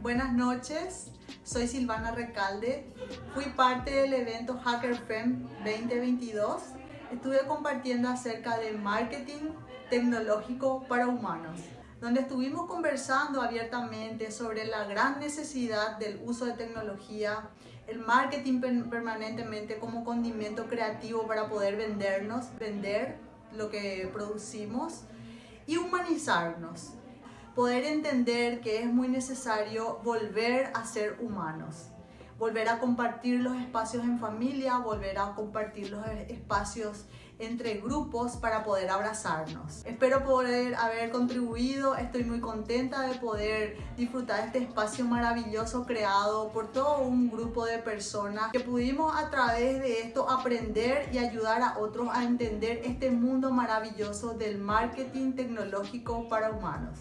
Buenas noches, soy Silvana Recalde. Fui parte del evento HackerFem 2022. Estuve compartiendo acerca de marketing tecnológico para humanos, donde estuvimos conversando abiertamente sobre la gran necesidad del uso de tecnología, el marketing permanentemente como condimento creativo para poder vendernos, vender lo que producimos y humanizarnos poder entender que es muy necesario volver a ser humanos, volver a compartir los espacios en familia, volver a compartir los espacios entre grupos para poder abrazarnos. Espero poder haber contribuido, estoy muy contenta de poder disfrutar este espacio maravilloso creado por todo un grupo de personas que pudimos a través de esto aprender y ayudar a otros a entender este mundo maravilloso del marketing tecnológico para humanos.